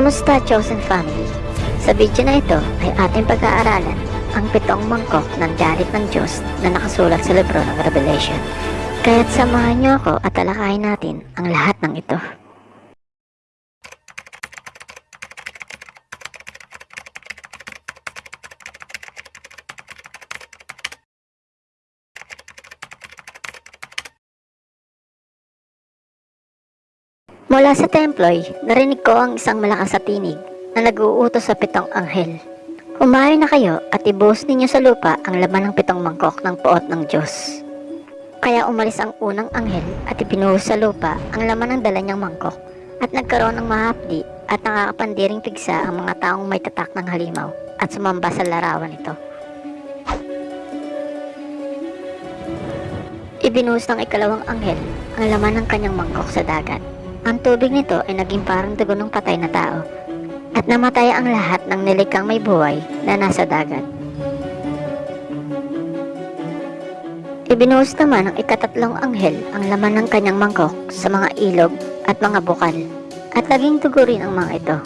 Kamusta Chosen Family? Sa video na ito ay ating pag-aaralan ang pitong mangkok ng galit ng Diyos na nakasulat sa libro ng Revelation. Kaya't samahan niyo ako at talakayin natin ang lahat ng ito. Mula sa templo'y, narinig ko ang isang malakas na tinig na nag-uutos sa pitong anghel. Humayo na kayo at ibuhos ninyo sa lupa ang laman ng pitong mangkok ng poot ng Diyos. Kaya umalis ang unang anghel at ipinuhos sa lupa ang laman ng dala niyang mangkok at nagkaroon ng mahapdi at nakakapandiring pigsa ang mga taong may tatak ng halimaw at sumamba sa larawan nito. Ibinuhos ng ikalawang anghel ang laman ng kanyang mangkok sa dagat. Ang tubig nito ay naging parang dugo ng patay na tao at namatay ang lahat ng nilikang may buhay na nasa dagat. Ibinuhos naman ng ikatatlong anghel ang laman ng kanyang mangkok sa mga ilog at mga bukal at naging dugo rin ang mga ito.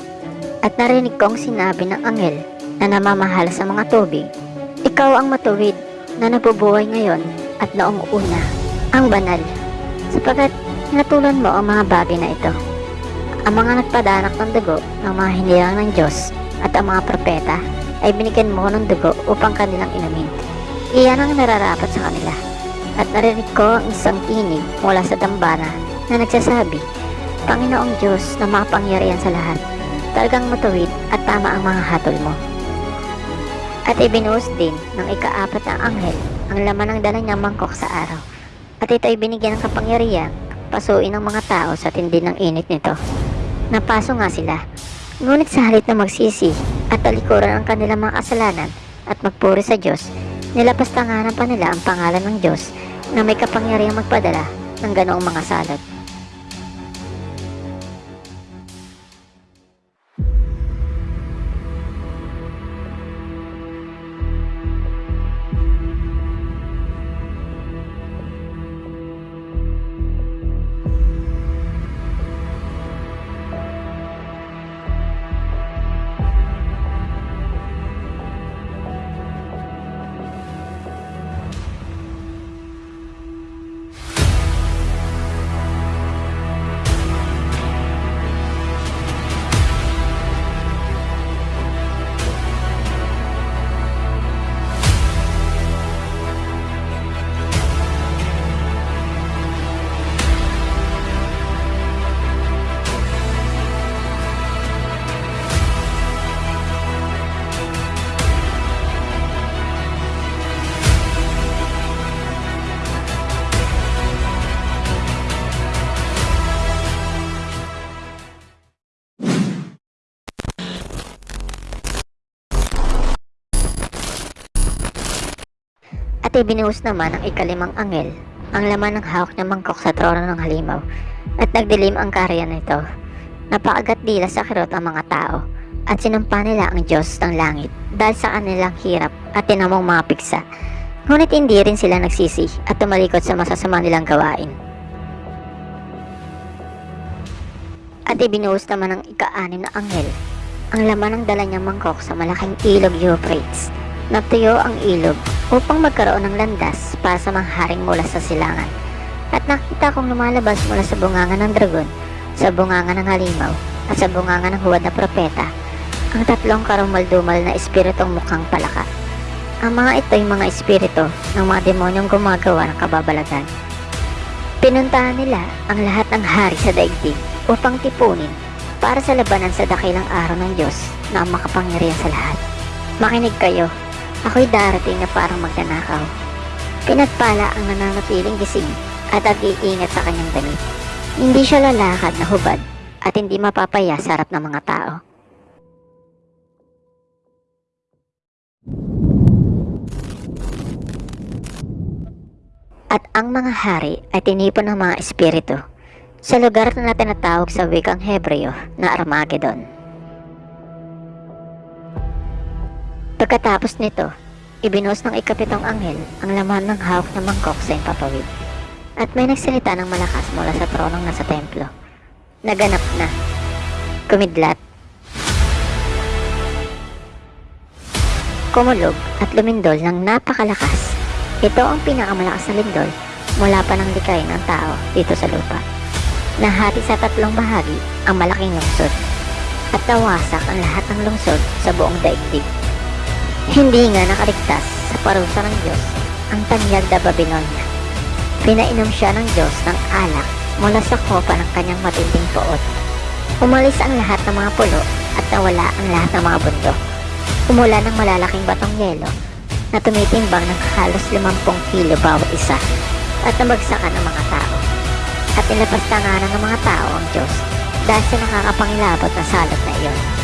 At narinig kong sinabi ng anghel na namamahal sa mga tubig, Ikaw ang matuwid na nabubuhay ngayon at noong una, ang banal, sapagat Hinatulan mo ang mga bagay na ito. Ang mga nagpadanak ng dugo ng mga hinirang ng Diyos at ang mga propeta ay binigyan mo ng dugo upang kanilang inumin. Iyan ang nararapat sa kanila. At narinig ko ang isang tinig mula sa dambana na nagsasabi, Panginoong Diyos na makapangyarihan sa lahat, talagang matuwid at tama ang mga hatol mo. At ibinuhos din ng ikaapat na anghel ang laman ng dala niyang mangkok sa araw. At ito ay binigyan ng kapangyarihan pasuin ng mga tao sa tindi ng init nito. Napaso nga sila. Ngunit sa halit na magsisi at talikuran ang kanilang mga kasalanan at magpuri sa Diyos, nilapastanganan pa nila ang pangalan ng Diyos na may kapangyarihang magpadala ng ganoong mga salot. At ibinuhos naman ang ikalimang angel ang laman ng hawak na mangkok sa trono ng halimaw at nagdilim ang karya nito. Napakagat dila sa kirot ang mga tao at sinumpa nila ang Diyos ng langit dahil sa kanilang hirap at tinamong mga piksa. Ngunit hindi rin sila nagsisi at tumalikod sa masasama nilang gawain. At ibinuhos naman ng ika-anim na anghel ang laman ng dala niyang mangkok sa malaking ilog Euphrates. Natuyo ang ilog upang magkaroon ng landas para sa mga haring mula sa silangan. At nakita kong lumalabas mula sa bunganga ng dragon, sa bunganga ng halimaw, at sa bunganga ng huwad na propeta, ang tatlong karumaldumal na espiritong mukhang palaka. Ang mga ito ay mga espiritu ng mga demonyong gumagawa ng kababalagan. Pinuntahan nila ang lahat ng hari sa daigdig upang tipunin para sa labanan sa dakilang araw ng Diyos na ang makapangyarihan sa lahat. Makinig kayo, ako'y darating na parang magnanakaw. Pinagpala ang nananatiling gising at nag-iingat sa kanyang damit. Hindi siya lalakad na hubad at hindi mapapaya sa harap ng mga tao. At ang mga hari ay tinipon ng mga espiritu sa lugar na tinatawag sa wikang Hebreo na Armageddon. Pagkatapos nito, ibinuhos ng ikapitong anghel ang laman ng hawak na mangkok sa impapawid. At may nagsalita ng malakas mula sa tronong nasa templo. Naganap na. Kumidlat. Kumulog at lumindol ng napakalakas. Ito ang pinakamalakas na lindol mula pa ng likay ng tao dito sa lupa. Nahati sa tatlong bahagi ang malaking lungsod at nawasak ang lahat ng lungsod sa buong daigdig. Hindi nga nakaligtas sa parusa ng Diyos ang tanyag na Babylonia. Pinainom siya ng Diyos ng alak mula sa kopa ng kanyang matinding poot. Umalis ang lahat ng mga pulo at nawala ang lahat ng mga bundok. Umula ng malalaking batong yelo na tumitimbang ng halos 50 kilo bawat isa at nabagsakan ng mga tao. At inilabas na nga ng mga tao ang Diyos dahil sa nakakapangilabot na salot na iyon.